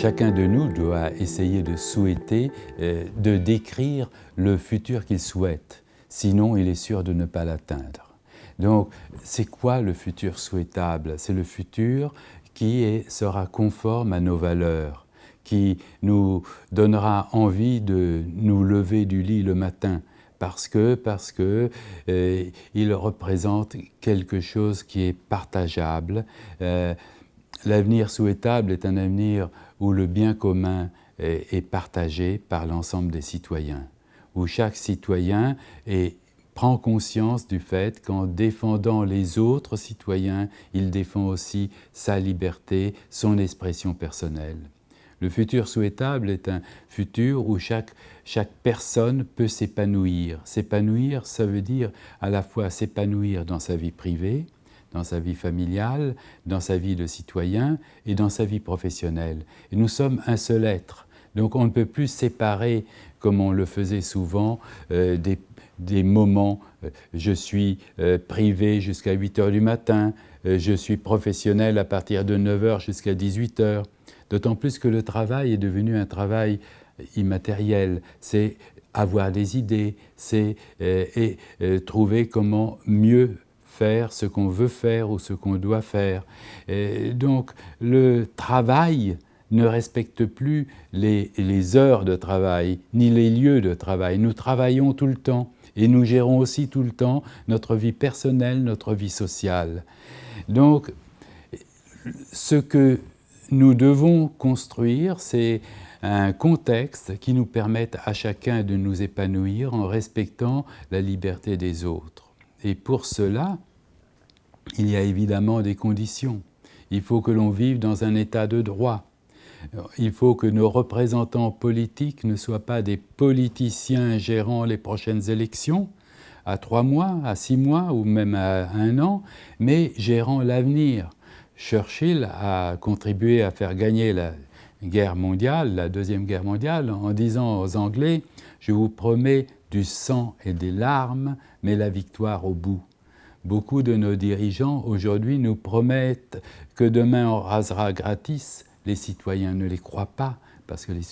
Chacun de nous doit essayer de souhaiter, euh, de décrire le futur qu'il souhaite. Sinon, il est sûr de ne pas l'atteindre. Donc, c'est quoi le futur souhaitable? C'est le futur qui sera conforme à nos valeurs, qui nous donnera envie de nous lever du lit le matin, parce que, parce que euh, il représente quelque chose qui est partageable. Euh, l'avenir souhaitable est un avenir où le bien commun est, partagé par l'ensemble des citoyens, où chaque citoyen prend conscience du fait qu'en défendant les autres citoyens, il défend aussi sa liberté, son expression personnelle. Le futur souhaitable est un futur où chaque personne peut s'épanouir. S'épanouir, ça veut dire à la fois s'épanouir dans sa vie privée, dans sa vie familiale, dans sa vie de citoyen et dans sa vie professionnelle. Et nous sommes un seul être. Donc on ne peut plus séparer, comme on le faisait souvent, euh, des, moments. Euh, je suis euh, privé jusqu'à 8 heures du matin, je suis professionnel à partir de 9 heures jusqu'à 18 heures. D'autant plus que le travail est devenu un travail immatériel. C'est avoir des idées, c'est trouver comment mieux ce qu'on veut faire ou ce qu'on doit faire. donc le travail ne respecte plus les, heures de travail, ni les lieux de travail. Nous travaillons tout le temps et nous gérons aussi tout le temps notre vie personnelle, notre vie sociale. Donc, ce que nous devons construire, c'est un contexte qui nous permette à chacun de nous épanouir en respectant la liberté des autres. Et pour cela, il y a évidemment des conditions. Il faut que l'on vive dans un état de droit. Il faut que nos représentants politiques ne soient pas des politiciens gérant les prochaines élections, à trois mois, à six mois ou même à un an, mais gérant l'avenir. Churchill a contribué à faire gagner la guerre mondiale, la Deuxième Guerre mondiale, en disant aux Anglais « Je vous promets du sang et des larmes, mais la victoire au bout ». Beaucoup de nos dirigeants aujourd'hui nous promettent que demain on rasera gratis. Les citoyens ne les croient pas parce que les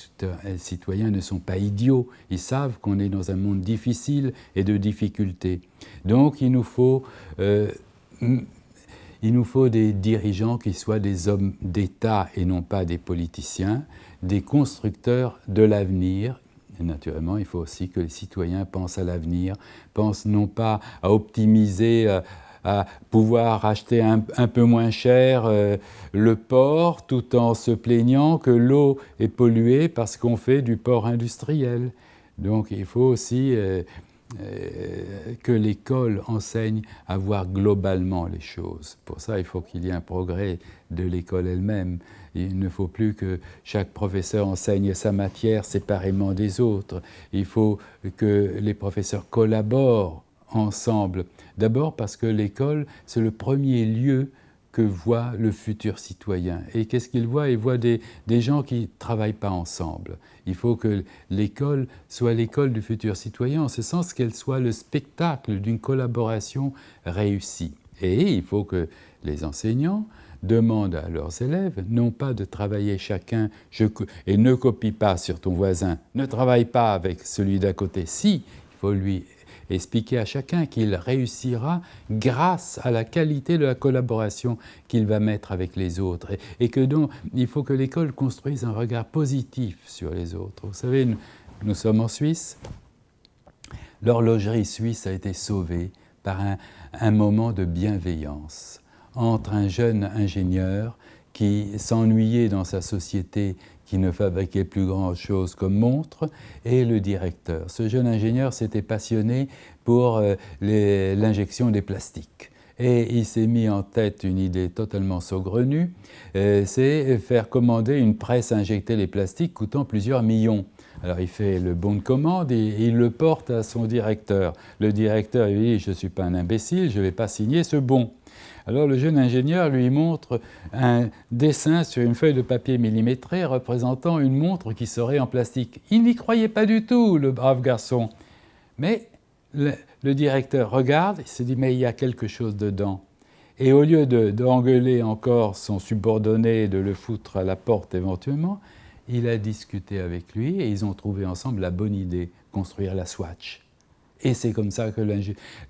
citoyens ne sont pas idiots. Ils savent qu'on est dans un monde difficile et de difficultés. Donc il nous faut euh, il nous faut des dirigeants qui soient des hommes d'État et non pas des politiciens, des constructeurs de l'avenir. Et naturellement, il faut aussi que les citoyens pensent à l'avenir, pensent non pas à optimiser, euh, à, pouvoir acheter un, peu moins cher euh, le port tout en se plaignant que l'eau est polluée parce qu'on fait du port industriel. Donc il faut aussi euh, que l'école enseigne à voir globalement les choses. Pour ça, il faut qu'il y ait un progrès de l'école elle-même. Il ne faut plus que chaque professeur enseigne sa matière séparément des autres. Il faut que les professeurs collaborent ensemble. D'abord parce que l'école, c'est le premier lieu voit le futur citoyen. Et qu'est-ce qu'il voit? Il voit des, des, gens qui ne travaillent pas ensemble. Il faut que l'école soit l'école du futur citoyen, en ce sens qu'elle soit le spectacle d'une collaboration réussie. Et il faut que les enseignants demandent à leurs élèves, non pas de travailler chacun, et ne copie pas sur ton voisin, ne travaille pas avec celui d'à côté. Si, il faut lui expliquer à chacun qu'il réussira grâce à la qualité de la collaboration qu'il va mettre avec les autres et, que donc il faut que l'école construise un regard positif sur les autres. Vous savez, nous, sommes en Suisse, l'horlogerie suisse a été sauvée par un moment de bienveillance entre un jeune ingénieur qui s'ennuyait dans sa société qui ne fabriquait plus grand-chose comme montre, et le directeur. Ce jeune ingénieur s'était passionné pour euh, l'injection des plastiques. Et il s'est mis en tête une idée totalement saugrenue, euh, c'est faire commander une presse à injecter les plastiques coûtant plusieurs millions. Alors il fait le bon de commande et il le porte à son directeur. Le directeur lui dit « je ne suis pas un imbécile, je ne vais pas signer ce bon ». Alors le jeune ingénieur lui montre un dessin sur une feuille de papier millimétré représentant une montre qui serait en plastique. Il n'y croyait pas du tout, le brave garçon. Mais le, directeur regarde et se dit « mais il y a quelque chose dedans ». Et au lieu d'engueuler encore son subordonné et de le foutre à la porte éventuellement, il a discuté avec lui et ils ont trouvé ensemble la bonne idée, construire la Swatch. Et c'est comme ça que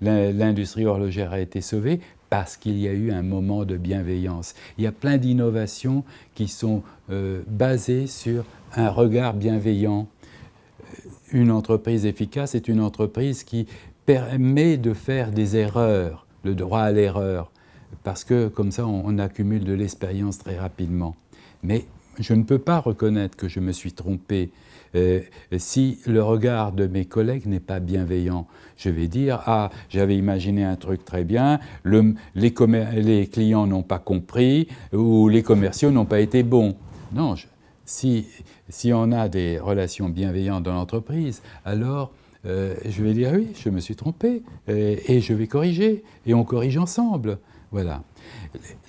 l'industrie horlogère a été sauvée, parce qu'il y a eu un moment de bienveillance. Il y a plein d'innovations qui sont euh, basées sur un regard bienveillant. Une entreprise efficace est une entreprise qui permet de faire des erreurs, le droit à l'erreur, parce que comme ça on, accumule de l'expérience très rapidement. Mais je ne peux pas reconnaître que je me suis trompé euh, si le regard de mes collègues n'est pas bienveillant. Je vais dire, ah, j'avais imaginé un truc très bien, le, les, clients n'ont pas compris ou les commerciaux n'ont pas été bons. Non, si, si on a des relations bienveillantes dans l'entreprise, alors euh, je vais dire oui, je me suis trompé et, et je vais corriger et on corrige ensemble. Voilà.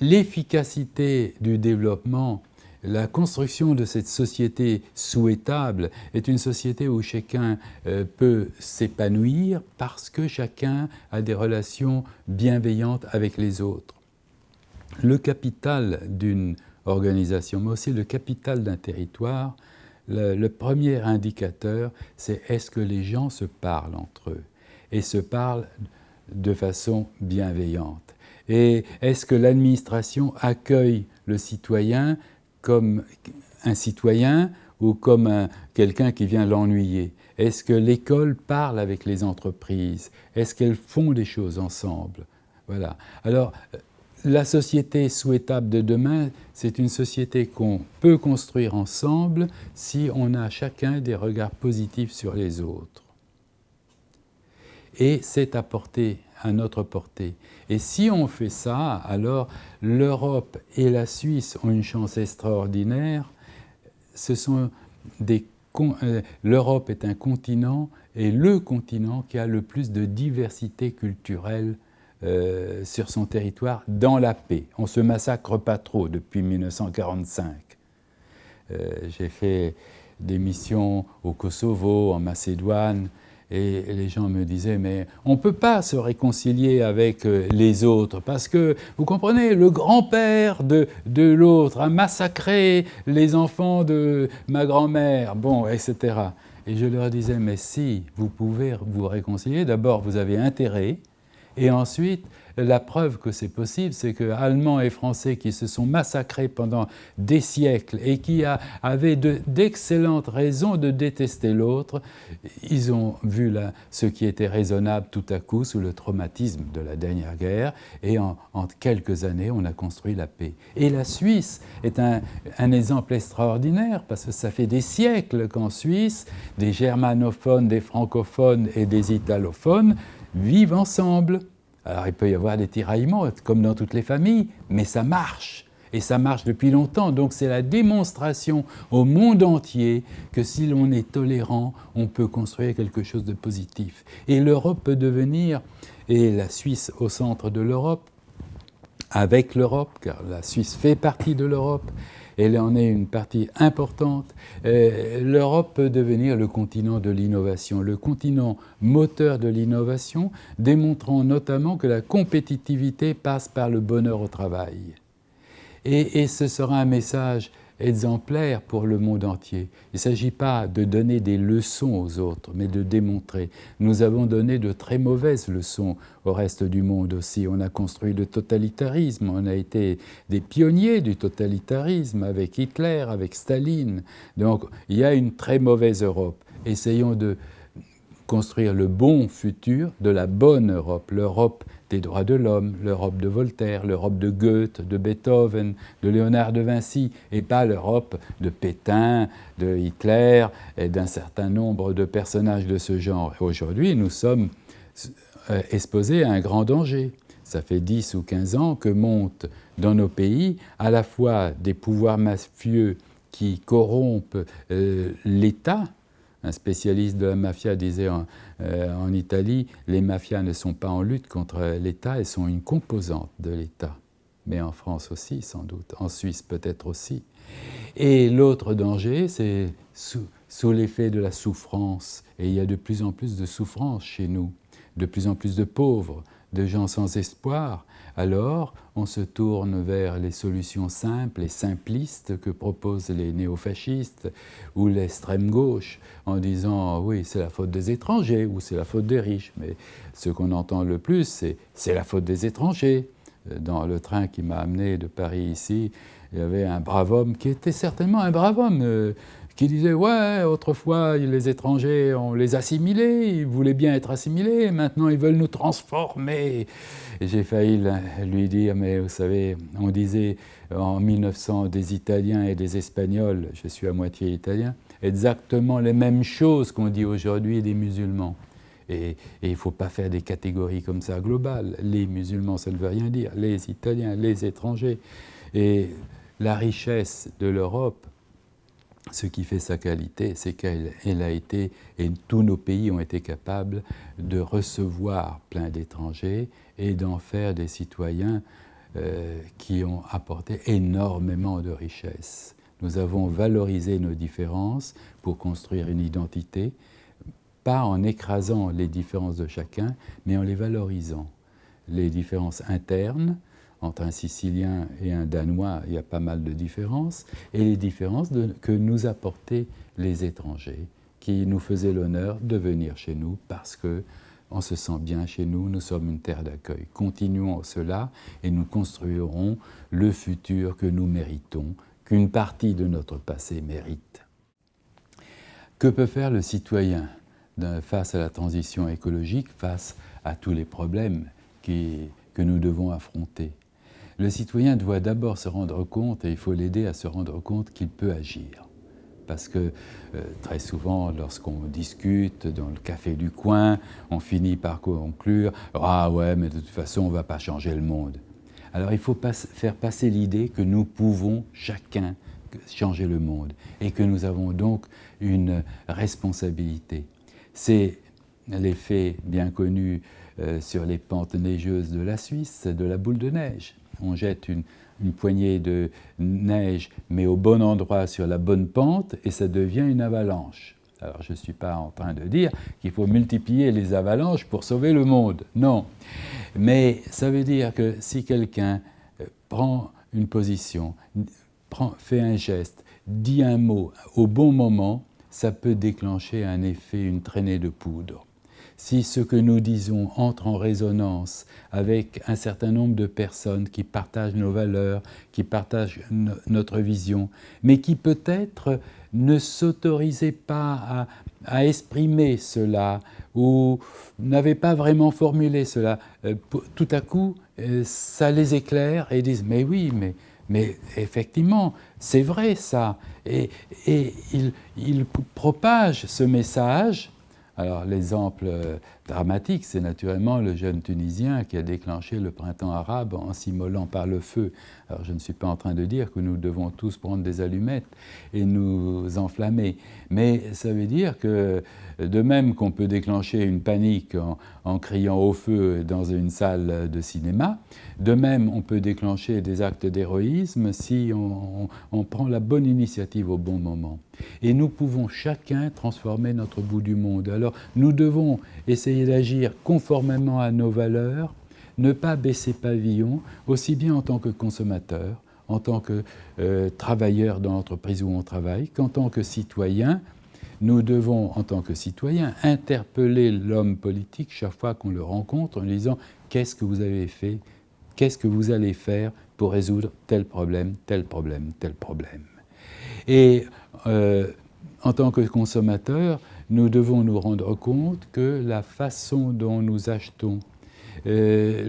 L'efficacité du développement la construction de cette société souhaitable est une société où chacun euh, peut s'épanouir parce que chacun a des relations bienveillantes avec les autres. Le capital d'une organisation, mais aussi le capital d'un territoire, le, premier indicateur, c'est est-ce que les gens se parlent entre eux et se parlent de façon bienveillante. Et est-ce que l'administration accueille le citoyen comme un citoyen ou comme quelqu'un qui vient l'ennuyer? Est-ce que l'école parle avec les entreprises? Est-ce qu'elles font des choses ensemble? Voilà. Alors, la société souhaitable de demain, c'est une société qu'on peut construire ensemble si on a chacun des regards positifs sur les autres. Et c'est apporté à notre portée. Et si on fait ça, alors l'Europe et la Suisse ont une chance extraordinaire. Euh, L'Europe est un continent et le continent qui a le plus de diversité culturelle euh, sur son territoire dans la paix. On ne se massacre pas trop depuis 1945. Euh, j'ai fait des missions au Kosovo, en Macédoine, et les gens me disaient, mais on ne peut pas se réconcilier avec euh, les autres parce que, vous comprenez, le grand-père de, de l'autre a massacré les enfants de ma grand-mère, bon, etc. Et je leur disais, mais si vous pouvez vous réconcilier, d'abord vous avez intérêt, et ensuite la preuve que c'est possible, c'est que Allemands et Français qui se sont massacrés pendant des siècles et qui avaient d'excellentes raisons de détester l'autre, ils ont vu ce qui était raisonnable tout à coup sous le traumatisme de la dernière guerre et en, quelques années, on a construit la paix. Et la Suisse est un exemple extraordinaire parce que ça fait des siècles qu'en Suisse, des germanophones, des francophones et des italophones vivent ensemble. Alors il peut y avoir des tiraillements, comme dans toutes les familles, mais ça marche. Et ça marche depuis longtemps. Donc c'est la démonstration au monde entier que si l'on est tolérant, on peut construire quelque chose de positif. Et l'Europe peut devenir, et la Suisse au centre de l'Europe, avec l'Europe, car la Suisse fait partie de l'Europe, elle en est une partie importante. Euh, L'Europe peut devenir le continent de l'innovation, le continent moteur de l'innovation, démontrant notamment que la compétitivité passe par le bonheur au travail. Et, et ce sera un message exemplaire pour le monde entier. Il ne s'agit pas de donner des leçons aux autres, mais de démontrer. Nous avons donné de très mauvaises leçons au reste du monde aussi. On a construit le totalitarisme, on a été des pionniers du totalitarisme avec Hitler, avec Staline. Donc il y a une très mauvaise Europe. Essayons de construire le bon futur de la bonne Europe, l'Europe des droits de l'homme, l'Europe de Voltaire, l'Europe de Goethe, de Beethoven, de Léonard de Vinci, et pas l'Europe de Pétain, de Hitler et d'un certain nombre de personnages de ce genre. Aujourd'hui, nous sommes euh, exposés à un grand danger. Ça fait 10 ou 15 ans que montent dans nos pays à la fois des pouvoirs mafieux qui corrompent euh, l'État, un spécialiste de la mafia disait euh, en, Italie, les mafias ne sont pas en lutte contre l'État, elles sont une composante de l'État. Mais en France aussi, sans doute. En Suisse peut-être aussi. Et l'autre danger, c'est sous, sous l'effet de la souffrance. Et il y a de plus en plus de souffrance chez nous, de plus en plus de pauvres, de gens sans espoir, alors on se tourne vers les solutions simples et simplistes que proposent les néofascistes ou l'extrême gauche en disant oui c'est la faute des étrangers ou c'est la faute des riches. Mais ce qu'on entend le plus c'est c'est la faute des étrangers. Dans le train qui m'a amené de Paris ici, il y avait un brave homme qui était certainement un brave homme. Euh, qui disait Ouais, autrefois, les étrangers, on les assimilés, ils voulaient bien être assimilés, maintenant ils veulent nous transformer. J'ai failli lui dire Mais vous savez, on disait en 1900 des Italiens et des Espagnols, je suis à moitié italien, exactement les mêmes choses qu'on dit aujourd'hui des musulmans. Et, il ne faut pas faire des catégories comme ça globales. Les musulmans, ça ne veut rien dire. Les Italiens, les étrangers. Et la richesse de l'Europe, ce qui fait sa qualité, c'est qu'elle a été, et tous nos pays ont été capables de recevoir plein d'étrangers et d'en faire des citoyens euh, qui ont apporté énormément de richesses. Nous avons valorisé nos différences pour construire une identité, pas en écrasant les différences de chacun, mais en les valorisant. Les différences internes, entre un Sicilien et un Danois, il y a pas mal de différences, et les différences que nous apportaient les étrangers, qui nous faisaient l'honneur de venir chez nous parce que on se sent bien chez nous, nous sommes une terre d'accueil. Continuons cela et nous construirons le futur que nous méritons, qu'une partie de notre passé mérite. Que peut faire le citoyen face à la transition écologique, face à tous les problèmes que nous devons affronter? Le citoyen doit d'abord se rendre compte, et il faut l'aider à se rendre compte qu'il peut agir. Parce que euh, très souvent, lorsqu'on discute dans le café du coin, on finit par conclure « Ah ouais, mais de toute façon, on ne va pas changer le monde ». Alors il faut faire passer l'idée que nous pouvons chacun changer le monde et que nous avons donc une responsabilité. C'est l'effet bien connu euh, sur les pentes neigeuses de la Suisse, de la boule de neige on jette une, poignée de neige, mais au bon endroit sur la bonne pente, et ça devient une avalanche. Alors je ne suis pas en train de dire qu'il faut multiplier les avalanches pour sauver le monde, non. Mais ça veut dire que si quelqu'un euh, prend une position, fait un geste, dit un mot au bon moment, ça peut déclencher un effet, une traînée de poudre si ce que nous disons entre en résonance avec un certain nombre de personnes qui partagent nos valeurs, qui partagent notre vision, mais qui peut-être ne s'autorisaient pas à, exprimer cela ou n'avaient pas vraiment formulé cela, euh, tout à coup, euh, ça les éclaire et disent « mais oui, mais, effectivement, c'est vrai ça ». Et, ils il propagent ce message alors l'exemple euh, dramatique, c'est naturellement le jeune Tunisien qui a déclenché le printemps arabe en s'immolant par le feu. Alors je ne suis pas en train de dire que nous devons tous prendre des allumettes et nous enflammer, mais ça veut dire que de même qu'on peut déclencher une panique en, criant au feu dans une salle de cinéma, de même on peut déclencher des actes d'héroïsme si on prend la bonne initiative au bon moment. Et nous pouvons chacun transformer notre bout du monde. Alors nous devons essayer d'agir conformément à nos valeurs, ne pas baisser pavillon, aussi bien en tant que consommateur, en tant que euh, travailleur dans l'entreprise où on travaille, qu'en tant que citoyen. Nous devons, en tant que citoyen, interpeller l'homme politique chaque fois qu'on le rencontre en lui disant « qu'est-ce que vous avez fait? Qu'est-ce que vous allez faire pour résoudre tel problème, tel problème, tel problème ?» Et euh, en tant que consommateur, nous devons nous rendre compte que la façon dont nous achetons, euh,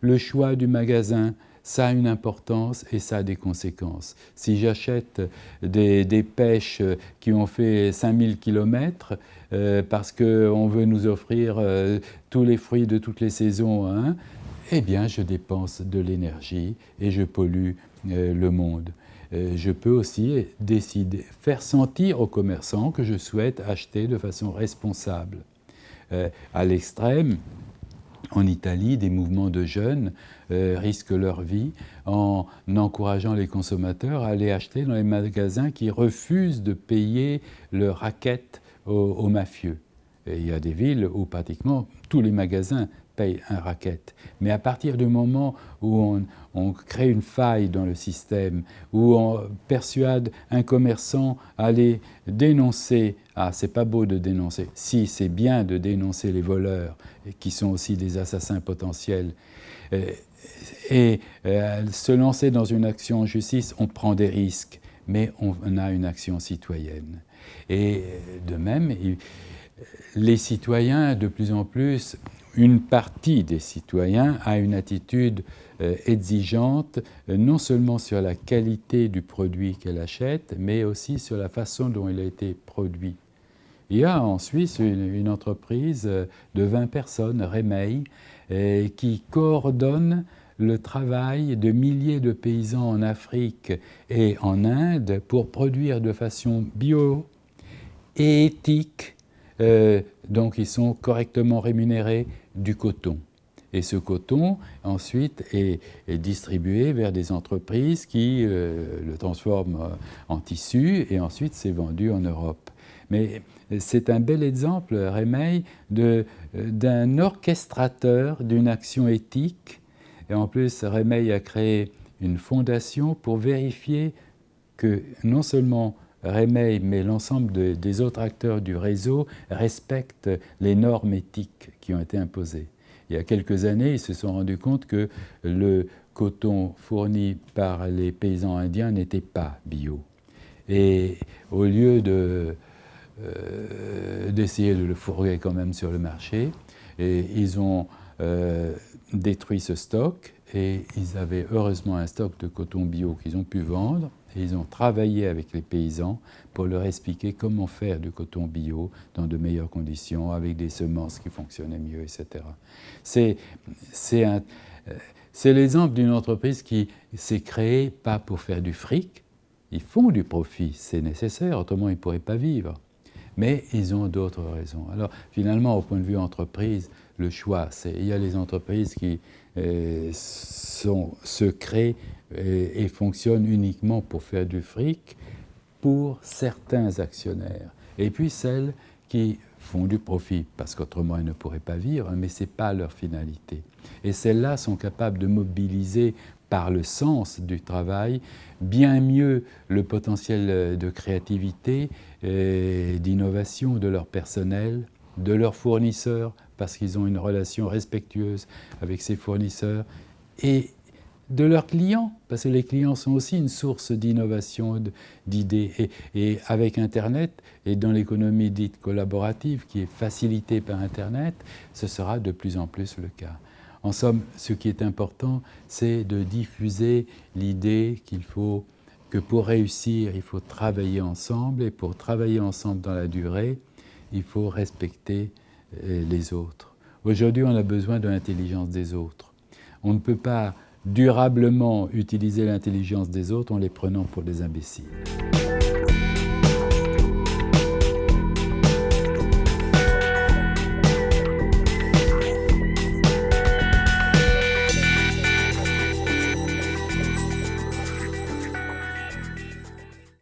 le, choix du magasin, ça a une importance et ça a des conséquences. Si j'achète des, pêches qui ont fait 5000 km euh, parce qu'on veut nous offrir tous les fruits de toutes les saisons, hein, eh bien je dépense de l'énergie et je pollue le monde. Euh, je peux aussi décider, faire sentir aux commerçants que je souhaite acheter de façon responsable. Euh, à l'extrême, en Italie, des mouvements de jeunes euh, risquent leur vie en encourageant les consommateurs à aller acheter dans les magasins qui refusent de payer leurs raquettes aux, mafieux. il y a des villes où pratiquement tous les magasins paye un racket. Mais à partir du moment où on, crée une faille dans le système, où on persuade un commerçant à aller dénoncer, ah c'est pas beau de dénoncer, si c'est bien de dénoncer les voleurs, qui sont aussi des assassins potentiels, et euh, se lancer dans une action en justice, on prend des risques, mais on a une action citoyenne. Et de même, les citoyens, de plus en plus, une partie des citoyens a une attitude euh, exigeante, euh, non seulement sur la qualité du produit qu'elle achète, mais aussi sur la façon dont il a été produit. Il y a en Suisse une, entreprise de 20 personnes, Remeil, qui coordonne le travail de milliers de paysans en Afrique et en Inde pour produire de façon bio et éthique, euh, donc ils sont correctement rémunérés, du coton. Et ce coton, ensuite, est, distribué vers des entreprises qui euh, le transforment euh, en tissu et ensuite c'est vendu en Europe. Mais c'est un bel exemple, Rémeil, d'un orchestrateur d'une action éthique et en plus, Rémeil a créé une fondation pour vérifier que non seulement Rémeil, mais l'ensemble des autres acteurs du réseau respectent les normes éthiques qui ont été imposées. Il y a quelques années, ils se sont rendus compte que le coton fourni par les paysans indiens n'était pas bio. Et au lieu euh, d'essayer de, le fourrer quand même sur le marché, ils ont euh, détruit ce stock et ils avaient heureusement un stock de coton bio qu'ils ont pu vendre ils ont travaillé avec les paysans pour leur expliquer comment faire du coton bio dans de meilleures conditions, avec des semences qui fonctionnaient mieux, etc. C'est l'exemple d'une entreprise qui s'est créée pas pour faire du fric, ils font du profit, c'est nécessaire, autrement ils ne pourraient pas vivre. Mais ils ont d'autres raisons. Alors finalement, au point de vue entreprise, le choix. Il y a les entreprises qui euh, sont, se créent et, et, fonctionnent uniquement pour faire du fric pour certains actionnaires. Et puis celles qui font du profit, parce qu'autrement elles ne pourraient pas vivre, mais ce n'est pas leur finalité. Et celles-là sont capables de mobiliser par le sens du travail, bien mieux le potentiel de créativité et d'innovation de leur personnel, de leurs fournisseurs, parce qu'ils ont une relation respectueuse avec ces fournisseurs, et de leurs clients, parce que les clients sont aussi une source d'innovation, d'idées. Et, avec Internet, et dans l'économie dite collaborative, qui est facilitée par Internet, ce sera de plus en plus le cas. En somme, ce qui est important, c'est de diffuser l'idée qu'il faut que pour réussir, il faut travailler ensemble, et pour travailler ensemble dans la durée, il faut respecter les autres. Aujourd'hui, on a besoin de l'intelligence des autres. On ne peut pas durablement utiliser l'intelligence des autres en les prenant pour des imbéciles.